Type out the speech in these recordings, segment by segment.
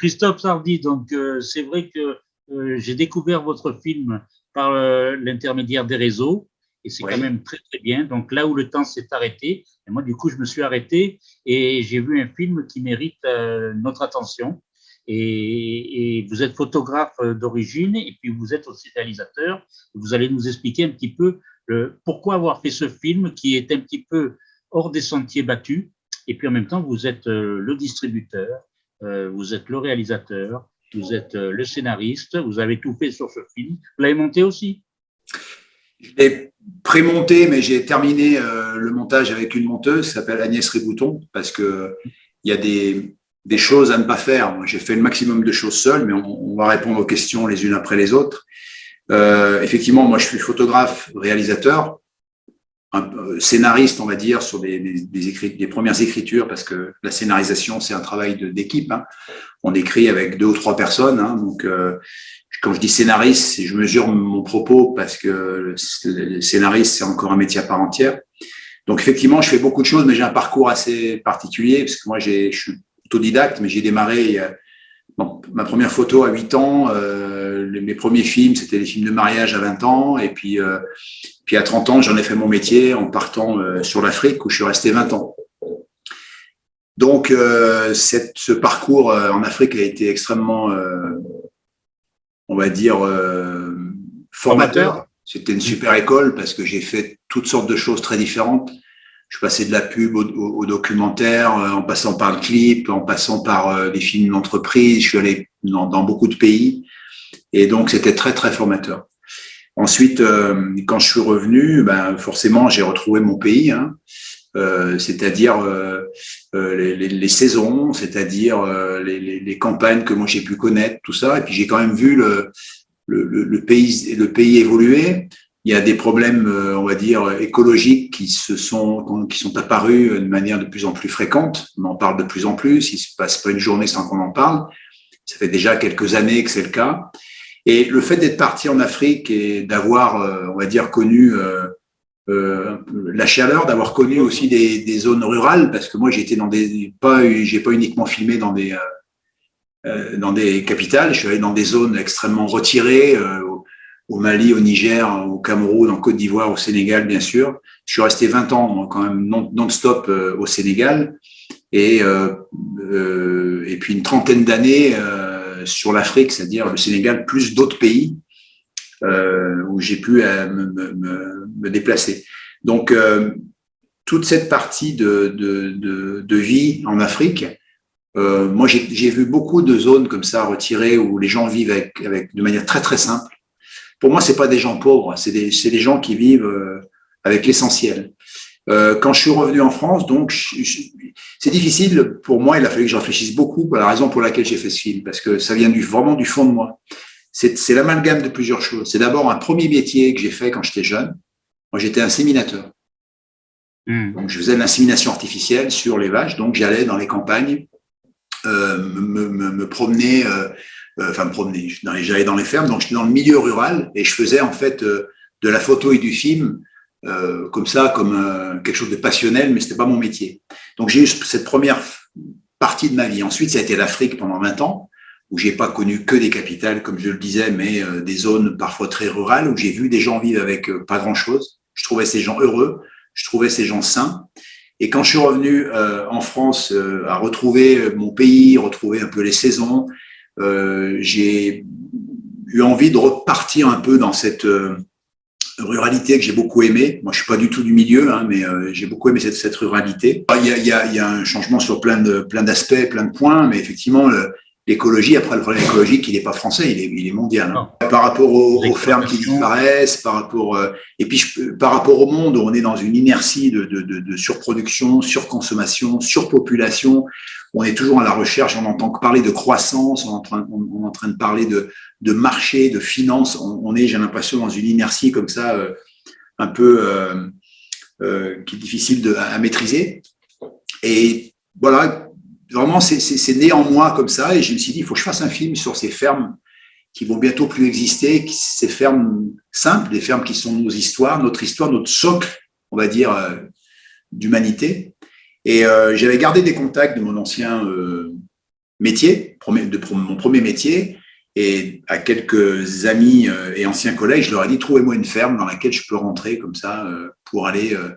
Christophe Sardy, donc euh, c'est vrai que euh, j'ai découvert votre film par euh, l'intermédiaire des réseaux et c'est quand même très très bien. Donc là où le temps s'est arrêté, et moi du coup je me suis arrêté et j'ai vu un film qui mérite notre attention. Et, et, vous êtes photographe d'origine et puis vous êtes aussi réalisateur. Vous allez nous expliquer un petit peu le, pourquoi avoir fait ce film qui est un petit peu hors des sentiers battus. Et puis en même temps, vous êtes le distributeur euh, vous êtes le réalisateur, vous êtes euh, le scénariste, vous avez tout fait sur ce film. Vous l'avez monté aussi? Je l'ai pré-monté, mais j'ai terminé euh, le montage avec une monteuse qui s'appelle Agnès Ribouton, parce qu'il y a des, des, choses à ne pas faire. J'ai fait le maximum de choses seul, mais on, va répondre aux questions les unes après les autres. Euh, effectivement, moi, je suis photographe, réalisateur un euh, scénariste, on va dire, sur des, premières écritures, parce que la scénarisation, c'est un travail d'équipe. Hein. On écrit avec deux ou trois personnes. Hein, donc, euh, quand je dis scénariste, je mesure mon propos parce que le scénariste, c'est encore un métier à part entière. Donc, effectivement, je fais beaucoup de choses, mais j'ai un parcours assez particulier, parce que moi, je suis autodidacte, mais j'ai démarré bon, ma première photo à 8 ans. Euh, mes premiers films, c'était des films de mariage à 20 ans. Et puis, euh, puis à 30 ans, j'en ai fait mon métier en partant euh, sur l'Afrique où je suis resté 20 ans. Donc, euh, cette, ce parcours euh, en Afrique a été extrêmement, on va dire, formateur. C'était une super école parce que j'ai fait toutes sortes de choses très différentes. Je passais de la pub au, documentaire, en passant par le clip, en passant par des films d'entreprise. Je suis allé dans, dans beaucoup de pays. Et donc, c'était très, très formateur. Ensuite, euh, quand je suis revenu, ben, forcément, j'ai retrouvé mon pays, hein, euh, c'est-à-dire euh, les, les, les, saisons, c'est-à-dire les, les, campagnes que moi j'ai pu connaître, tout ça. Et puis j'ai quand même vu le, le, le, pays, le pays évoluer. Il y a des problèmes, on va dire, écologiques qui se sont, qui sont apparus de manière de plus en plus fréquente. On en parle de plus en plus. Il se passe pas une journée sans qu'on en parle. Ça fait déjà quelques années que c'est le cas. Et le fait d'être parti en Afrique et d'avoir, euh, on va dire, connu euh, euh, la chaleur, d'avoir connu aussi des, zones rurales, parce que moi j'étais dans des, pas, j'ai pas uniquement filmé dans des, euh, dans des capitales, je suis allé dans des zones extrêmement retirées, au, Mali, au Niger, au Cameroun, en Côte d'Ivoire, au Sénégal, bien sûr. Je suis resté 20 ans quand même non-stop au Sénégal, et et puis une trentaine d'années sur l'Afrique, c'est-à-dire le Sénégal, plus d'autres pays euh, où j'ai pu euh, me, déplacer. Donc, euh, toute cette partie de, de, vie en Afrique, moi, j'ai vu beaucoup de zones comme ça retirées où les gens vivent avec, avec de manière très, très simple. Pour moi, c'est pas des gens pauvres, c'est des, des, gens qui vivent avec l'essentiel. Euh, quand je suis revenu en France, donc c'est difficile pour moi. Il a fallu que je réfléchisse beaucoup pour la raison pour laquelle j'ai fait ce film, parce que ça vient du, vraiment du fond de moi. C'est l'amalgame de plusieurs choses. C'est d'abord un premier métier que j'ai fait quand j'étais jeune. Moi, j'étais inséminateur. Hmm. Donc, je faisais de l'insémination artificielle sur les vaches. Donc, j'allais dans les campagnes, euh, me, me, me, promener, euh, euh enfin me promener. J'allais dans les fermes. Donc, j'étais dans le milieu rural et je faisais en fait euh, de la photo et du film euh, comme ça, comme euh, quelque chose de passionnel, mais c'était pas mon métier. Donc j'ai eu cette première partie de ma vie. Ensuite, ça a été l'Afrique pendant 20 ans, où j'ai pas connu que des capitales, comme je le disais, mais des zones parfois très rurales, où j'ai vu des gens vivre avec pas grand-chose. Je trouvais ces gens heureux, je trouvais ces gens sains. Et quand je suis revenu en France à retrouver mon pays, retrouver un peu les saisons, j'ai eu envie de repartir un peu dans cette ruralité que j'ai beaucoup aimé. Moi, je suis pas du tout du milieu, hein, mais euh, j'ai beaucoup aimé cette, ruralité. Il y, a, un changement sur plein de plein d'aspects, plein de points, mais effectivement, l'écologie, après le problème écologique, il n'est pas français, il est, il est mondial. Hein. Par rapport aux, aux, fermes qui disparaissent, par rapport euh, et puis je, par rapport au monde, on est dans une inertie de, de, de, de surproduction, surconsommation, surpopulation. On est toujours à la recherche, on entend parler de croissance, on est en train, on est en train de parler de, de marché, de finance. On, est, j'ai l'impression, dans une inertie comme ça, euh, un peu euh, euh, qui est difficile de, à, maîtriser. Et voilà, vraiment, c'est né en moi comme ça. Et je me suis dit, il faut que je fasse un film sur ces fermes qui vont bientôt plus exister, ces fermes simples, des fermes qui sont nos histoires, notre histoire, notre socle, on va dire, d'humanité. Et j'avais gardé des contacts de mon ancien métier, de mon premier métier, et à quelques amis euh, et anciens collègues, je leur ai dit, trouvez-moi une ferme dans laquelle je peux rentrer comme ça euh, pour aller euh,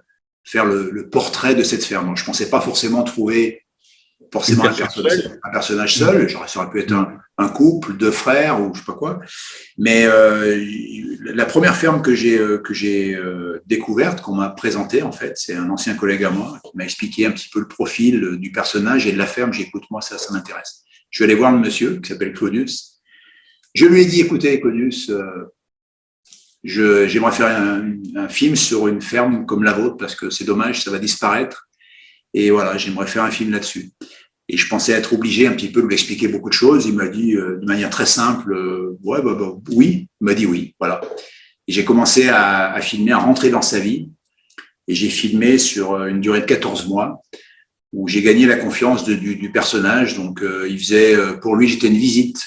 faire le, portrait de cette ferme. Je ne pensais pas forcément trouver forcément un personnage, un personnage, seul. J'aurais, ça aurait pu être un, couple, deux frères ou je sais pas quoi. Mais la première ferme que j'ai que j'ai découverte, qu'on m'a présentée en fait, c'est un ancien collègue à moi qui m'a expliqué un petit peu le profil du personnage et de la ferme. J'écoute moi ça, ça m'intéresse. Je vais aller voir le monsieur qui s'appelle Claudius je lui ai dit, écoutez, Conius, euh, j'aimerais faire un, film sur une ferme comme la vôtre parce que c'est dommage, ça va disparaître. Et voilà, j'aimerais faire un film là-dessus. Et je pensais être obligé un petit peu de lui expliquer beaucoup de choses. Il m'a dit euh, de manière très simple, euh, ouais, bah, bah, oui. Il m'a dit oui, voilà. Et j'ai commencé à, filmer, à rentrer dans sa vie. Et j'ai filmé sur une durée de 14 mois où j'ai gagné la confiance du, du, personnage. Donc, il faisait, pour lui, j'étais une visite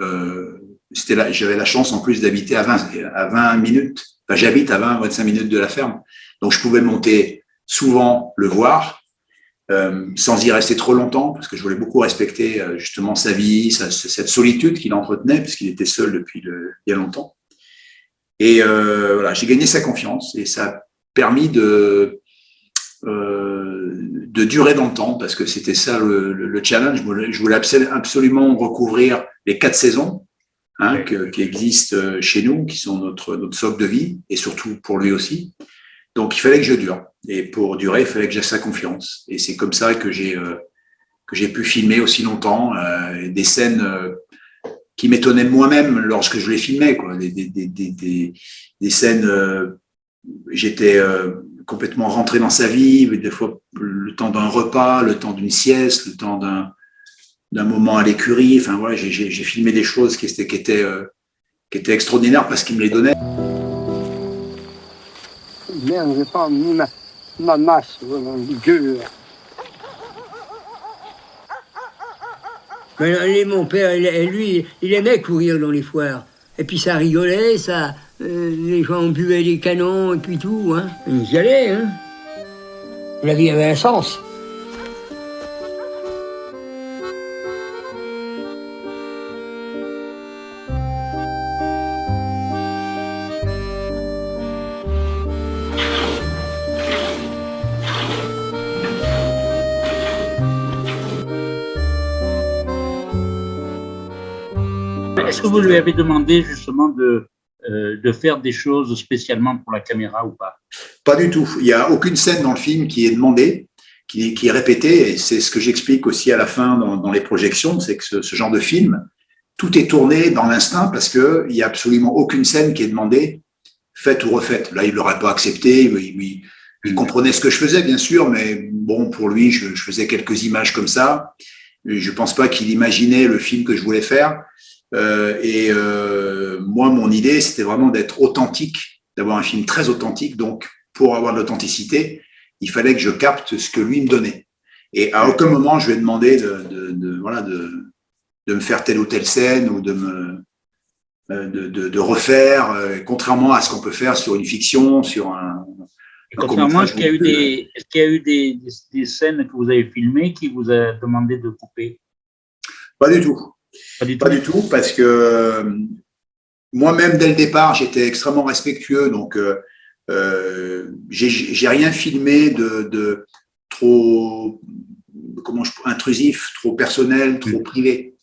euh, j'avais la chance en plus d'habiter à 20, à 20 minutes. Enfin, j'habite à 20, 25 minutes de la ferme. Donc, je pouvais monter souvent le voir, euh, sans y rester trop longtemps, parce que je voulais beaucoup respecter euh, justement sa vie, sa, cette solitude qu'il entretenait, puisqu'il était seul depuis le, il y a longtemps. Et euh, voilà, j'ai gagné sa confiance et ça a permis de, de durer dans le temps, parce que c'était ça le, le, challenge. Je voulais absolument recouvrir les quatre saisons hein, qui existent chez nous, qui sont notre, notre socle de vie, et surtout pour lui aussi. Donc, il fallait que je dure. Et pour durer, il fallait que j'ai sa confiance. Et c'est comme ça que j'ai euh, pu filmer aussi longtemps euh, des scènes euh, qui m'étonnaient moi-même lorsque je les filmais. Des, scènes, j'étais complètement rentré dans sa vie, des fois le temps d'un repas, le temps d'une sieste, le temps d'un moment à l'écurie. Enfin voilà, j'ai filmé des choses qui étaient, qui étaient, qui étaient extraordinaires parce qu'il me les donnait. Merde, j'ai pas mis ma, ma masse, mon Dieu. Mon père, lui, il aimait courir dans les foires. Et puis ça rigolait, ça, euh, les gens buvaient des canons et puis tout. Hein. Ils y allaient. Hein. La vie avait un sens. Vous lui avez demandé justement de, euh, de faire des choses spécialement pour la caméra ou pas? Pas du tout. Il n'y a aucune scène dans le film qui est demandée, qui, qui est répétée. Et c'est ce que j'explique aussi à la fin dans, dans les projections, c'est que ce, ce, genre de film, tout est tourné dans l'instinct parce qu'il n'y a absolument aucune scène qui est demandée, faite ou refaite. Là, il ne l'aurait pas accepté. Il, il, comprenait ce que je faisais, bien sûr, mais bon, pour lui, je, je faisais quelques images comme ça. Je ne pense pas qu'il imaginait le film que je voulais faire. Euh, et euh, moi, mon idée, c'était vraiment d'être authentique, d'avoir un film très authentique. Donc, pour avoir de l'authenticité, il fallait que je capte ce que lui me donnait. Et à aucun moment, je lui ai demandé de, de, de voilà, de, de, me faire telle ou telle scène ou de me euh, de, refaire, contrairement à ce qu'on peut faire sur une fiction, sur un. Et contrairement, est-ce qu'il y a eu, des, y a eu des, des, des, scènes que vous avez filmées qui vous a demandé de couper? Pas du tout. Pas du, pas du tout, parce que moi-même, dès le départ, j'étais extrêmement respectueux, donc euh, euh, j'ai rien filmé de, de trop comment je, intrusif, trop personnel, trop privé.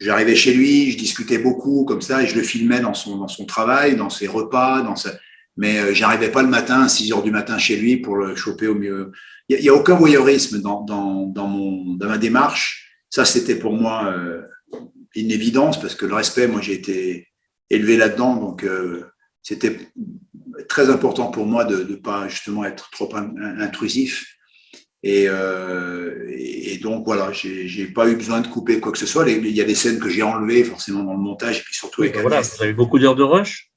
J'arrivais chez lui, je discutais beaucoup comme ça, et je le filmais dans son, dans son travail, dans ses repas, dans sa... mais euh, j'arrivais pas le matin à 6 heures du matin chez lui pour le choper au mieux. Il n'y a, aucun voyeurisme dans, dans, dans, mon, dans ma démarche. Ça, c'était pour moi euh, une évidence parce que le respect, moi, j'ai été élevé là-dedans, donc euh, c'était très important pour moi de ne pas justement être trop intrusif. Euh, et, et, donc voilà, j'ai pas eu besoin de couper quoi que ce soit. Il y a des scènes que j'ai enlevées forcément dans le montage et puis surtout avec. Voilà, vous avez beaucoup d'heures de rush.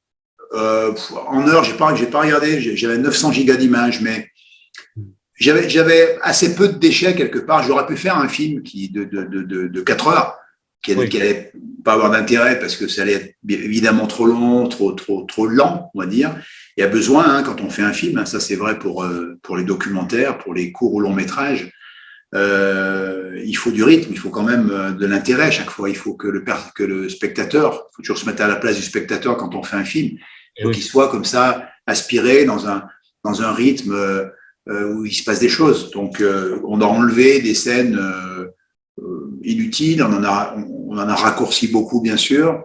Euh, en heures, j'ai pas, j'ai pas regardé. J'avais 900 gigas d'images, mais j'avais, j'avais assez peu de déchets quelque part. J'aurais pu faire un film qui de de, de, de 4 heures qui n'allait pas avoir d'intérêt parce que ça allait être évidemment trop long, trop, trop, trop lent, on va dire. Il y a besoin, hein, quand on fait un film, hein, ça c'est vrai pour, euh, pour les documentaires, pour les courts ou longs métrages, euh, il faut du rythme, il faut quand même euh, de l'intérêt chaque fois. Il faut que le, que le spectateur, il faut toujours se mettre à la place du spectateur quand on fait un film, qu'il soit comme ça, aspiré dans un, dans un rythme euh, où il se passe des choses. Donc, on a enlevé des scènes inutiles, on en a, on en a raccourci beaucoup, bien sûr,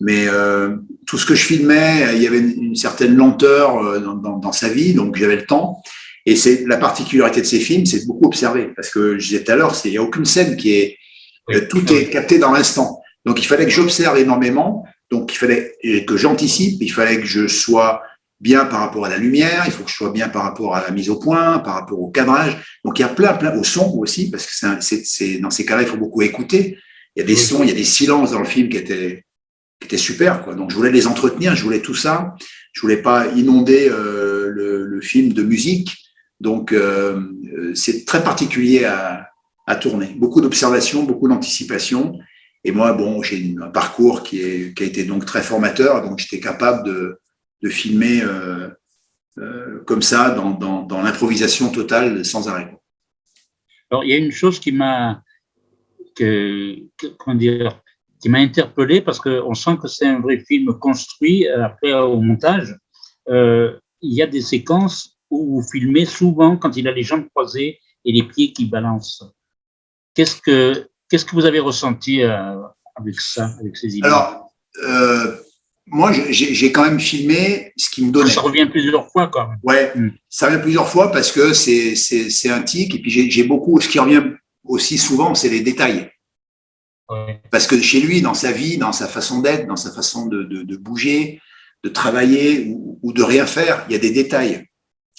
mais euh, tout ce que je filmais, il y avait une, certaine lenteur euh, dans, dans, dans, sa vie, donc j'avais le temps. Et c'est la particularité de ces films, c'est beaucoup observer, parce que je disais tout à l'heure, il n'y a aucune scène qui est, euh, tout est capté dans l'instant. Donc il fallait que j'observe énormément, donc il fallait que j'anticipe, il fallait que je sois bien par rapport à la lumière, il faut que je sois bien par rapport à la mise au point, par rapport au cadrage. Donc il y a plein, plein, au son aussi, parce que c'est dans ces cas-là, il faut beaucoup écouter. Il y a des sons, il y a des silences dans le film qui étaient, qui étaient super. Quoi. Donc je voulais les entretenir, je voulais tout ça. Je voulais pas inonder euh, le, le, film de musique. Donc euh, c'est très particulier à, à tourner. Beaucoup d'observation, beaucoup d'anticipation. Et moi, bon, j'ai un parcours qui, est, qui a été donc très formateur, donc j'étais capable de, de filmer euh, euh, comme ça, dans, dans, dans l'improvisation totale, sans arrêt. Alors, il y a une chose qui m'a que, comment dire, qui m'a interpellé parce qu'on sent que c'est un vrai film construit euh, après au montage. Euh, il y a des séquences où vous filmez souvent quand il a les jambes croisées et les pieds qui balancent. Qu'est-ce que qu'est-ce que vous avez ressenti euh, avec ça, avec ces images? Alors, euh, moi, j'ai quand même filmé ce qui me donnait. Ça revient plusieurs fois, quand même. Ouais, mm. ça revient plusieurs fois parce que c'est un tic. Et puis, j'ai beaucoup, ce qui revient aussi souvent, c'est les détails. Parce que chez lui, dans sa vie, dans sa façon d'être, dans sa façon de, de, de, bouger, de travailler ou, ou, de rien faire, il y a des détails.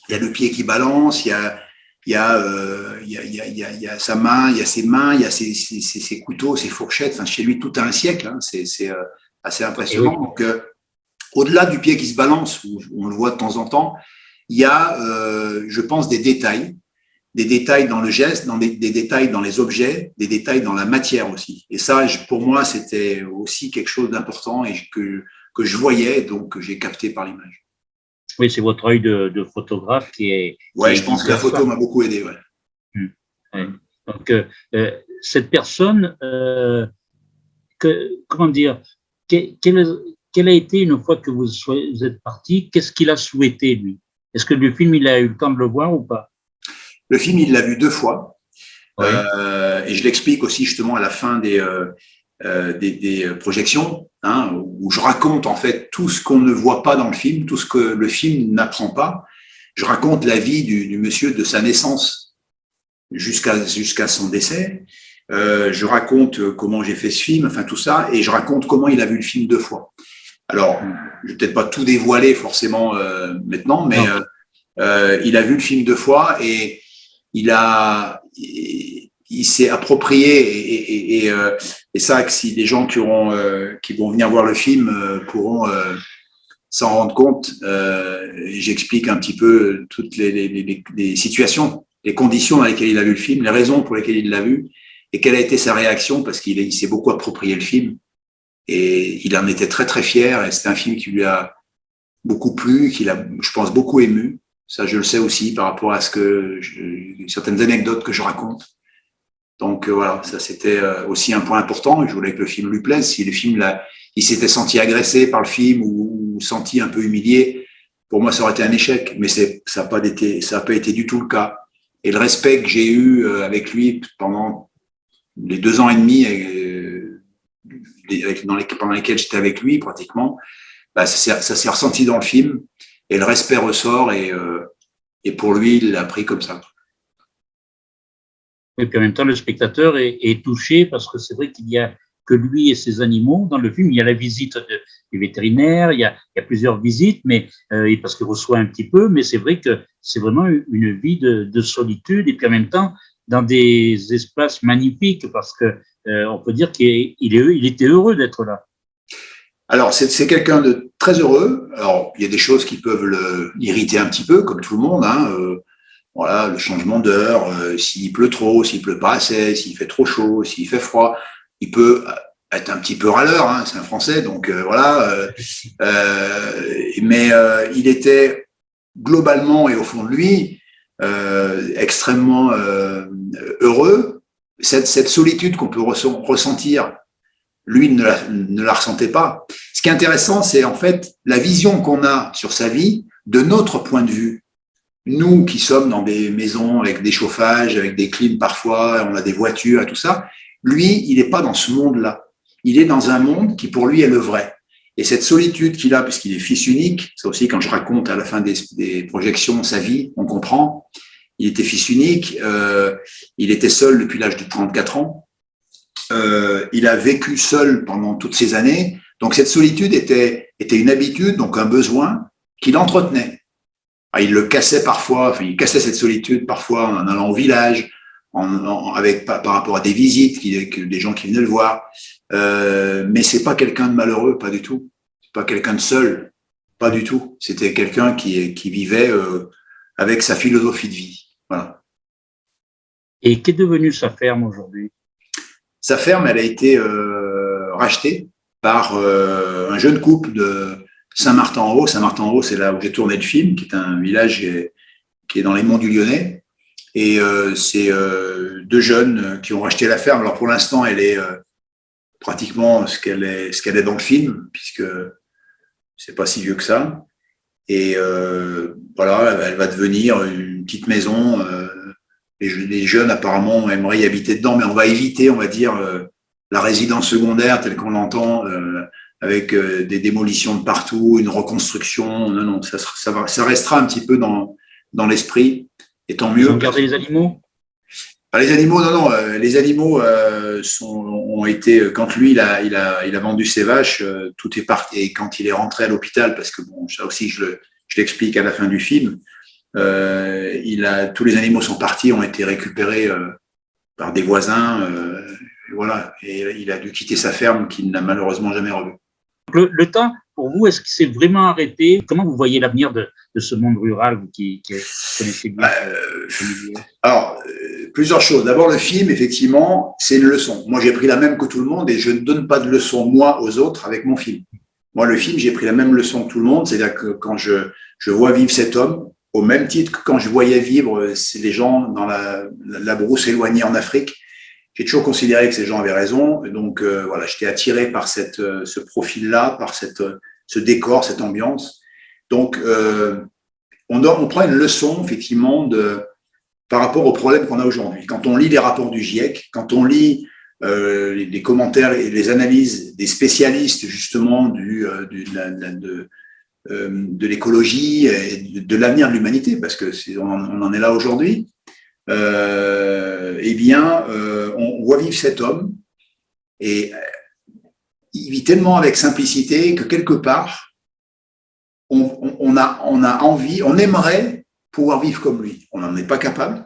Il y a le pied qui balance, il y a, il y a, euh, il y a, il y a, il y a sa main, il y a ses mains, il y a ses, ses, ses, couteaux, ses fourchettes. Enfin, chez lui, tout a un siècle. Hein. C'est euh, assez impressionnant. Donc, euh, au-delà du pied qui se balance, où on le voit de temps en temps, il y a, euh, je pense, des détails des détails dans le geste, dans des, des, détails dans les objets, des détails dans la matière aussi. Et ça, pour moi, c'était aussi quelque chose d'important et que, que je voyais, donc que j'ai capté par l'image. Oui, c'est votre œil de, de, photographe qui est. Ouais, je pense que la photo m'a beaucoup aidé. Ouais. Mmh. Donc, euh, euh, cette personne, euh, que, comment dire, quelle, quelle, a été, une fois que vous, vous êtes parti, qu'est-ce qu'il a souhaité, lui? Est-ce que le film, il a eu le temps de le voir ou pas? Le film, il l'a vu deux fois. Euh, et je l'explique aussi justement à la fin des, euh, euh des, des, projections, hein, où je raconte en fait tout ce qu'on ne voit pas dans le film, tout ce que le film n'apprend pas. Je raconte la vie du, du monsieur de sa naissance jusqu'à jusqu'à son décès. Euh, je raconte comment j'ai fait ce film, enfin tout ça, et je raconte comment il a vu le film deux fois. Alors, je vais peut-être pas tout dévoiler forcément euh, maintenant, mais il a vu le film deux fois et il a, il, s'est approprié et, et, et, euh, et, ça, que si des gens qui auront, euh, qui vont venir voir le film euh, pourront s'en rendre compte, j'explique un petit peu toutes les, les, les, les, situations, les conditions dans lesquelles il a vu le film, les raisons pour lesquelles il l'a vu et quelle a été sa réaction parce qu'il s'est beaucoup approprié le film et il en était très très fier et c'est un film qui lui a beaucoup plu, qu'il a, je pense, beaucoup ému. Ça, je le sais aussi par rapport à ce que je, certaines anecdotes que je raconte. Donc voilà, ça c'était aussi un point important. Je voulais que le film lui plaise. Si le film là, il s'était senti agressé par le film ou, senti un peu humilié, pour moi ça aurait été un échec. Mais ça n'a pas été ça a pas été du tout le cas. Et le respect que j'ai eu avec lui pendant les deux ans et demi dans les, pendant lesquels j'étais avec lui pratiquement, bah, ça s'est ressenti dans le film et le respect ressort et, euh, et pour lui, il l'a pris comme ça. Et puis en même temps, le spectateur est, est touché parce que c'est vrai qu'il y a que lui et ses animaux dans le film. Il y a la visite du vétérinaire, il y a, il y a plusieurs visites, mais euh, parce qu'il reçoit un petit peu, mais c'est vrai que c'est vraiment une vie de, de, solitude et puis en même temps dans des espaces magnifiques parce que euh, on peut dire qu'il est, il était heureux d'être là. Alors, c'est quelqu'un de très heureux. Alors, il y a des choses qui peuvent l'irriter un petit peu, comme tout le monde. Hein. Euh, voilà, le changement d'heure, euh, s'il pleut trop, s'il pleut pas assez, s'il fait trop chaud, s'il fait froid, il peut être un petit peu râleur. Hein, c'est un Français, donc voilà. mais il était globalement et au fond de lui extrêmement heureux cette, cette solitude qu'on peut ressentir, lui ne la, ne la ressentait pas. Ce qui est intéressant, c'est en fait la vision qu'on a sur sa vie de notre point de vue. Nous qui sommes dans des maisons avec des chauffages, avec des clims parfois, on a des voitures tout ça, lui, il n'est pas dans ce monde-là. Il est dans un monde qui pour lui est le vrai. Et cette solitude qu'il a, puisqu'il est fils unique, c'est aussi quand je raconte à la fin des, des projections sa vie, on comprend, il était fils unique, euh, il était seul depuis l'âge de 34 ans, euh, il a vécu seul pendant toutes ces années, donc cette solitude était, était une habitude, donc un besoin qu'il entretenait. Ah, il le cassait parfois, enfin, il cassait cette solitude parfois en allant au village, en, avec par, rapport à des visites, qui, des gens qui venaient le voir. Euh, mais c'est pas quelqu'un de malheureux, pas du tout. C'est pas quelqu'un de seul, pas du tout. C'était quelqu'un qui, qui vivait euh, avec sa philosophie de vie. Et qu'est devenue sa ferme aujourd'hui? Sa ferme, elle a été euh, rachetée par euh, un jeune couple de Saint-Martin-en-Haut. Saint-Martin-en-Haut, c'est là où j'ai tourné le film, qui est un village qui est dans les monts du Lyonnais. Et euh, c'est deux jeunes qui ont racheté la ferme. Alors pour l'instant, elle est pratiquement ce qu'elle est, ce est dans le film, puisque c'est pas si vieux que ça. Et voilà, elle va devenir une petite maison les, jeunes apparemment aimeraient y habiter dedans, mais on va éviter, on va dire, euh, la résidence secondaire telle qu'on l'entend, euh, avec euh, des démolitions de partout, une reconstruction. Non, non, ça, ça, restera un petit peu dans, dans l'esprit, et tant mieux. Ont gardé les animaux? Ah, les animaux, non, non, les animaux sont, ont été, quand lui, il a, il a, il a vendu ses vaches, tout est parti, et quand il est rentré à l'hôpital, parce que bon, ça aussi, je l'explique à la fin du film, il a, tous les animaux sont partis, ont été récupérés euh, par des voisins. Euh, voilà, et il a dû quitter sa ferme qu'il n'a malheureusement jamais revue. Le, temps, pour vous, est-ce qu'il s'est vraiment arrêté? Comment vous voyez l'avenir de, de, ce monde rural, vous qui, qui connaissez bien? Alors, plusieurs choses. D'abord, le film, effectivement, c'est une leçon. Moi, j'ai pris la même que tout le monde et je ne donne pas de leçon, moi, aux autres avec mon film. Moi, le film, j'ai pris la même leçon que tout le monde, c'est-à-dire que quand je, je vois vivre cet homme, au même titre que quand je voyais vivre euh, les gens dans la, la brousse éloignée en Afrique, j'ai toujours considéré que ces gens avaient raison. Donc euh, voilà, j'étais attiré par cette, euh, ce profil-là, par cette, ce décor, cette ambiance. Donc euh, on, on prend une leçon effectivement de, par rapport aux problèmes qu'on a aujourd'hui. Quand on lit les rapports du GIEC, quand on lit euh, les, les, commentaires et les analyses des spécialistes justement du, du de, de, euh, de l'écologie et de, l'avenir de l'humanité, parce que on, on, en est là aujourd'hui, euh, eh bien, euh, on voit vivre cet homme et il vit tellement avec simplicité que quelque part, on, a, on a envie, on aimerait pouvoir vivre comme lui. On n'en est pas capable.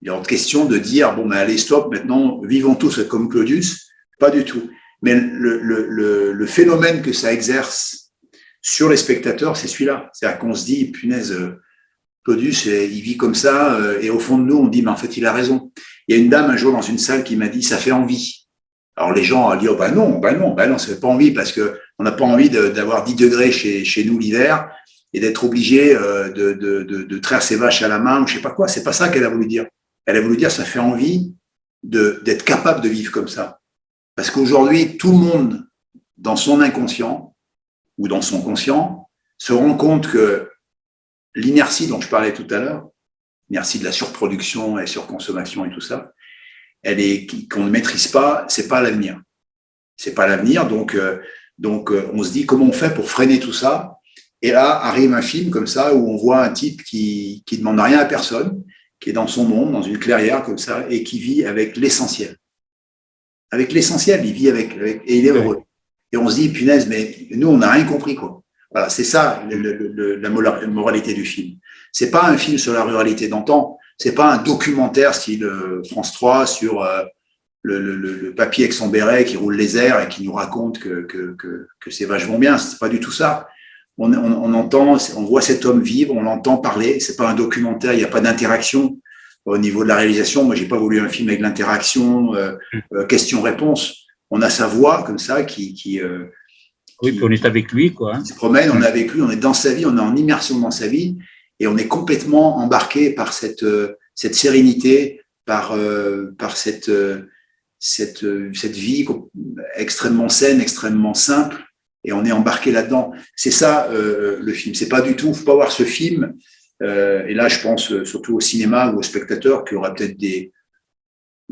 Il y a autre question de dire, bon, ben, allez, stop, maintenant, vivons tous comme Claudius. Pas du tout. Mais le, le, le, le phénomène que ça exerce sur les spectateurs, c'est celui-là. C'est-à-dire qu'on se dit, punaise, euh, Claudius, euh, il vit comme ça, euh, et au fond de nous, on dit, mais en fait, il a raison. Il y a une dame un jour dans une salle qui m'a dit, ça fait envie. Alors les gens dit, oh ben non, ben non, ben non, ça fait pas envie parce que on n'a pas envie d'avoir 10 degrés chez, chez nous l'hiver et d'être obligé de, de, de, de, traire ses vaches à la main ou je sais pas quoi. C'est pas ça qu'elle a voulu dire. Elle a voulu dire, ça fait envie d'être capable de vivre comme ça. Parce qu'aujourd'hui, tout le monde, dans son inconscient ou dans son conscient, se rend compte que l'inertie dont je parlais tout à l'heure, l'inertie de la surproduction et surconsommation et tout ça, elle est qu'on ne maîtrise pas, c'est pas l'avenir. C'est pas l'avenir, donc euh, donc euh, on se dit comment on fait pour freiner tout ça? Et là arrive un film comme ça où on voit un type qui qui demande rien à personne, qui est dans son monde, dans une clairière comme ça, et qui vit avec l'essentiel. Avec l'essentiel, il vit avec, et il est heureux. Et on se dit, punaise, mais nous, on n'a rien compris, quoi. Voilà, c'est ça la moralité du film. C'est pas un film sur la ruralité d'antan, c'est pas un documentaire style euh, France 3 sur euh, le, le, papier avec son béret qui roule les airs et qui nous raconte que, que, que, que c'est vachement bien. C'est pas du tout ça. On, on, on, entend, on voit cet homme vivre, on l'entend parler. C'est pas un documentaire, il n'y a pas d'interaction au niveau de la réalisation. Moi, j'ai pas voulu un film avec l'interaction, euh, euh question-réponse. On a sa voix comme ça qui, qui euh, oui, puis on est avec lui, quoi. Il se promène, on est avec lui, on est dans sa vie, on est en immersion dans sa vie, et on est complètement embarqué par cette euh, cette sérénité, par par cette cette cette vie extrêmement saine, extrêmement simple, et on est embarqué là-dedans. C'est ça le film. C'est pas du tout. Faut pas voir ce film euh, et là, je pense euh, surtout au cinéma ou aux spectateurs qui aura peut-être des,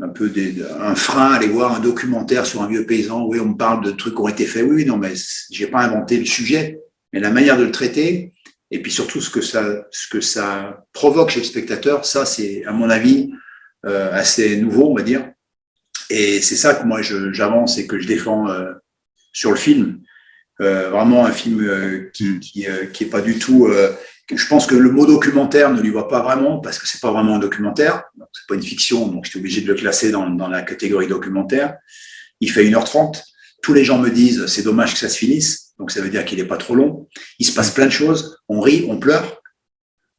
un peu des, un frein à aller voir un documentaire sur un vieux paysan. Oui, on me parle de trucs qui ont été faits. Oui, non, mais j'ai pas inventé le sujet, mais la manière de le traiter, et puis surtout ce que ça, ce que ça provoque chez le spectateur, ça, c'est à mon avis euh, assez nouveau, on va dire. Et c'est ça que moi j'avance et que je défends euh, sur le film. Euh, vraiment un film euh, qui, qui, qui est pas du tout je pense que le mot documentaire ne lui va pas vraiment parce que c'est pas vraiment un documentaire. C'est pas une fiction, donc j'étais obligé de le classer dans, dans, la catégorie documentaire. Il fait 1h30. Tous les gens me disent c'est dommage que ça se finisse. Donc ça veut dire qu'il est pas trop long. Il se passe plein de choses. On rit, on pleure.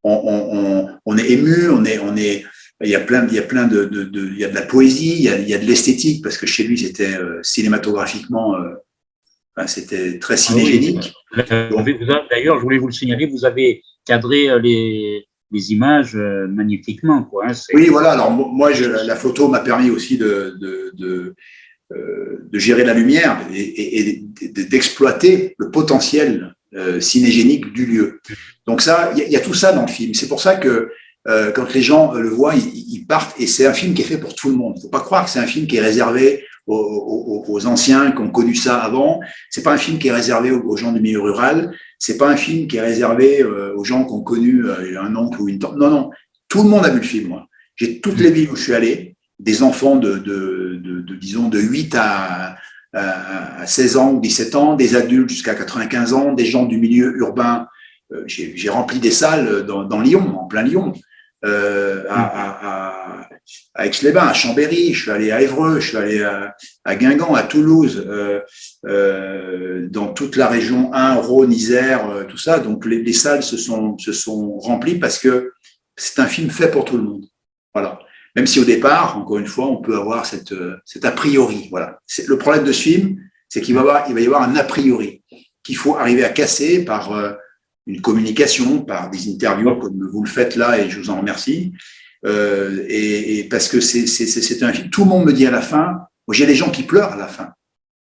On, on, on, est ému, on est, on est, il y a plein, il y a plein de, de, de il y a de la poésie, il y a, il y a de l'esthétique parce que chez lui c'était euh, cinématographiquement, euh, c'était très ah cinégénique. D'ailleurs, je voulais vous le signaler, vous avez cadrer euh, les, images euh, magnifiquement. Quoi, hein, oui, voilà. Alors moi, la photo m'a permis aussi de, de, de, euh, de, gérer la lumière et, d'exploiter le potentiel cinégénique du lieu. Donc ça, il y, a tout ça dans le film. C'est pour ça que quand les gens le voient, ils, ils partent. Et c'est un film qui est fait pour tout le monde. Faut pas croire que c'est un film qui est réservé aux, anciens qui ont connu ça avant. C'est pas un film qui est réservé aux, gens du milieu rural. C'est pas un film qui est réservé euh, aux gens qui ont connu euh, un oncle ou une tante. Non, non. Tout le monde a vu le film. Moi, j'ai toutes les villes où je suis allé, des enfants de, de, de, disons de 8 à, à 16 ans ou 17 ans, des adultes jusqu'à 95 ans, des gens du milieu urbain. Euh, j'ai rempli des salles dans, dans Lyon, en plein Lyon euh, à, à, à Aix-les-Bains, à Chambéry, je suis allé à Évreux, je suis allé à, à Guingamp, à Toulouse, euh, euh, dans toute la région 1, Rhône, Isère, euh, tout ça. Donc les, les, salles se sont, se sont remplies parce que c'est un film fait pour tout le monde. Voilà. Même si au départ, encore une fois, on peut avoir cette, cet a priori. Voilà. Le problème de ce film, c'est qu'il va, va y avoir un a priori qu'il faut arriver à casser par une communication, par des interviews comme vous le faites là, et je vous en remercie. Euh, et, et, parce que c'est un film. Tout le monde me dit à la fin, j'ai des gens qui pleurent à la fin,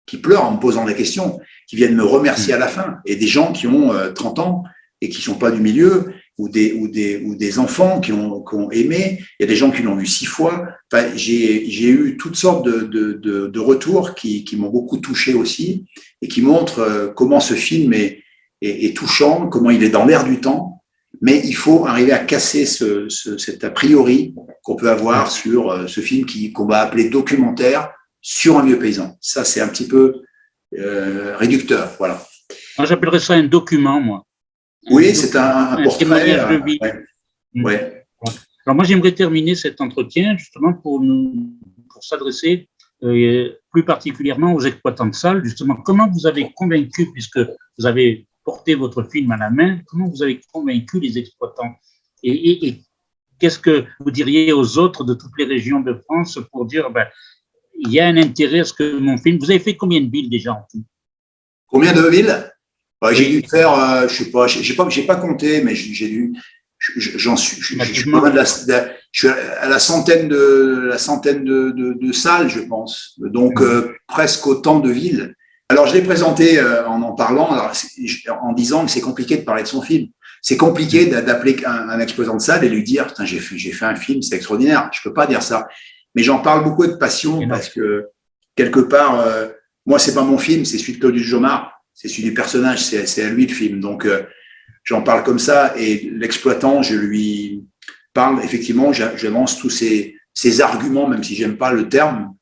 qui pleurent en me posant des questions, qui viennent me remercier à la fin, et des gens qui ont 30 euh, ans et qui sont pas du milieu, ou des, ou des, ou des enfants qui ont, qui ont aimé, il y a des gens qui l'ont vu six fois. Enfin, j'ai eu toutes sortes de, de, de, retours qui, qui m'ont beaucoup touché aussi, et qui montrent euh, comment ce film est, et, touchant, comment il est dans l'air du temps, mais il faut arriver à casser ce, ce, cet a priori qu'on peut avoir sur euh, ce film qu'on va appeler documentaire sur un vieux paysan. Ça, c'est un petit peu euh, réducteur, voilà. Moi, j'appellerais ça un document, moi. Oui, c'est un, un, portrait. de euh, vie. Mm. Ouais. Alors moi, j'aimerais terminer cet entretien justement pour nous, pour s'adresser euh, plus particulièrement aux exploitants de salles. Justement, comment vous avez convaincu, puisque vous avez porter votre film à la main, comment vous avez convaincu les exploitants Et, qu'est-ce que vous diriez aux autres de toutes les régions de France pour dire, ben, il y a un intérêt à ce que mon film. Vous avez fait combien de villes déjà en tout Combien de villes bah, J'ai dû faire, euh, je sais pas, j'ai pas, pas compté, mais j'ai dû. j'en suis, je, suis à la centaine de la centaine de, de, salles, je pense, donc euh, presque autant de villes. Alors je l'ai présenté euh, en en parlant, en disant que c'est compliqué de parler de son film. C'est compliqué d'appeler un, un, exposant de salle et lui dire j'ai fait j'ai fait un film, c'est extraordinaire. Je peux pas dire ça, mais j'en parle beaucoup de passion parce que quelque part, euh, moi c'est pas mon film, c'est celui de Claudius Jomard, c'est celui du personnage, c'est à lui le film. Donc euh, j'en parle comme ça et l'exploitant, je lui parle, effectivement, j'avance tous ces, ces, arguments, même si j'aime pas le terme,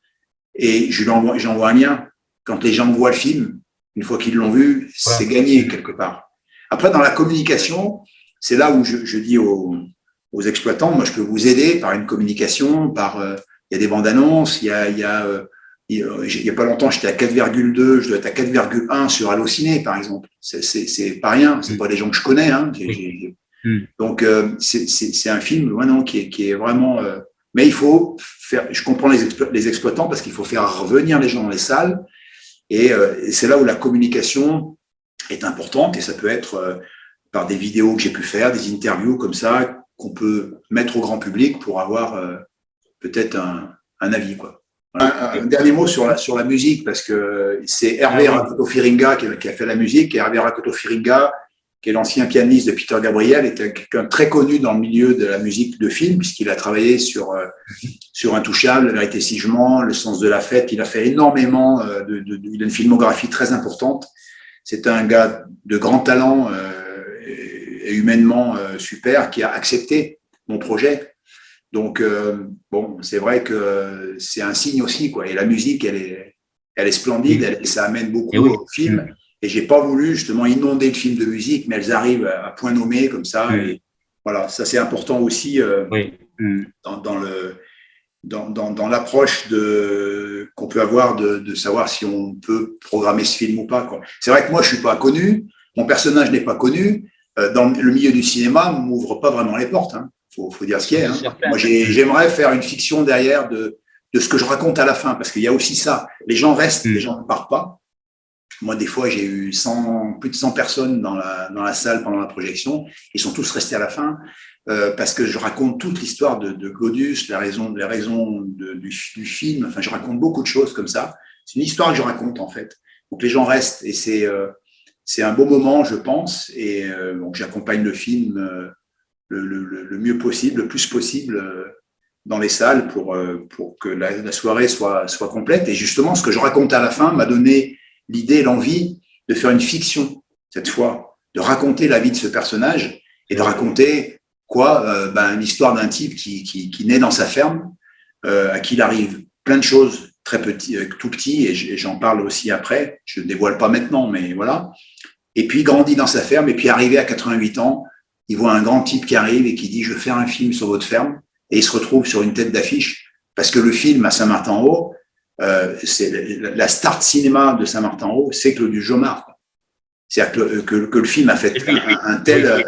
et je lui envoie, j'envoie un lien. Quand les gens voient le film, une fois qu'ils l'ont vu, c'est gagné quelque part. Après, dans la communication, c'est là où je, je dis aux, aux, exploitants, moi, je peux vous aider par une communication, par euh, il y a des bandes annonces, il y a, il y a euh, il n'y a pas longtemps, j'étais à 4,2, je dois être à 4,1 sur Allociné, par exemple. C'est pas rien, c'est mm. pas des gens que je connais. Hein. Mm. Donc, euh, c'est un film non, qui, est, qui est vraiment... Euh, mais il faut faire... Je comprends les, les exploitants parce qu'il faut faire revenir les gens dans les salles. Et, euh, et c'est là où la communication est importante. Et ça peut être euh, par des vidéos que j'ai pu faire, des interviews comme ça, qu'on peut mettre au grand public pour avoir euh, peut-être un, un avis. quoi. Un, dernier mot sur la, sur la musique, parce que c'est Hervé ah Rakoto-Firinga qui, qui, a fait la musique, et Hervé Rakoto-Firinga, qui est l'ancien pianiste de Peter Gabriel, est quelqu'un très connu dans le milieu de la musique de film, puisqu'il a travaillé sur, euh, sur Intouchable, La vérité sigement, Le sens de la fête, il a fait énormément, euh, de, de, il a une filmographie très importante. C'est un gars de grand talent euh, et humainement super qui a accepté mon projet donc, euh, bon, c'est vrai que c'est un signe aussi, quoi. Et la musique, elle est, elle est splendide, elle, ça amène beaucoup au film. Et j'ai pas voulu justement inonder le film de musique, mais elles arrivent à point nommé comme ça. Et voilà, ça c'est important aussi euh, mm. dans, dans, le dans, dans, dans l'approche de qu'on peut avoir de, de, savoir si on peut programmer ce film ou pas. C'est vrai que moi je suis pas connu, mon personnage n'est pas connu. Euh, dans le milieu du cinéma, on m'ouvre pas vraiment les portes. Hein faut, faut dire ce qu'il y a. Hein. Moi, j'aimerais faire une fiction derrière de, de ce que je raconte à la fin, parce qu'il y a aussi ça. Les gens restent, les mm. gens ne partent pas. Moi, des fois, j'ai eu 100, plus de 100 personnes dans la, dans la salle pendant la projection. Ils sont tous restés à la fin euh, parce que je raconte toute l'histoire de, de Glodius, les raisons, les raisons du, du, film. Enfin, je raconte beaucoup de choses comme ça. C'est une histoire que je raconte, en fait. Donc, les gens restent et c'est euh, c'est un beau moment, je pense. Et euh, donc, j'accompagne le film euh, le, mieux possible, le plus possible euh, dans les salles pour, euh, pour que la, soirée soit, soit complète. Et justement, ce que je raconte à la fin m'a donné l'idée, l'envie de faire une fiction, cette fois, de raconter la vie de ce personnage et de raconter quoi euh, ben, L'histoire d'un type qui, qui, qui, naît dans sa ferme, à qui il arrive plein de choses très petit, tout petit, et j'en parle aussi après, je ne dévoile pas maintenant, mais voilà. Et puis, grandit dans sa ferme, et puis arrivé à 88 ans, il voit un grand type qui arrive et qui dit « je veux faire un film sur votre ferme » et il se retrouve sur une tête d'affiche parce que le film à Saint-Martin-en-Haut, euh, c'est la start cinéma de Saint-Martin-en-Haut, c'est Claude Jomard. C'est-à-dire que, que, le film a fait un, tel,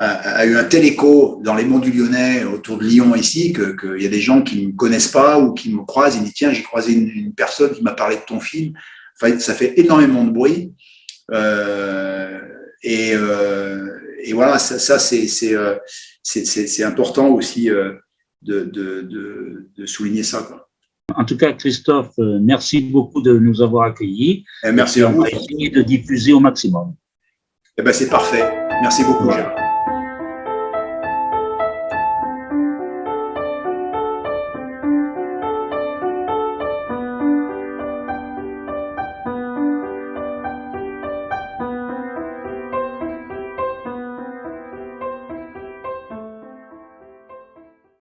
a, eu un tel écho dans les monts du Lyonnais, autour de Lyon ici, qu'il y a des gens qui ne me connaissent pas ou qui me croisent et disent tiens j'ai croisé une, personne qui m'a parlé de ton film. Enfin, ça fait énormément de bruit. Euh, et, euh, et voilà, ça, ça euh, c'est important aussi euh, de, de, de, souligner ça. Quoi. En tout cas, Christophe, euh, merci beaucoup de nous avoir accueillis. Et merci à vous. On va essayer de diffuser au maximum. Eh ben, c'est parfait. Merci beaucoup, Gérard.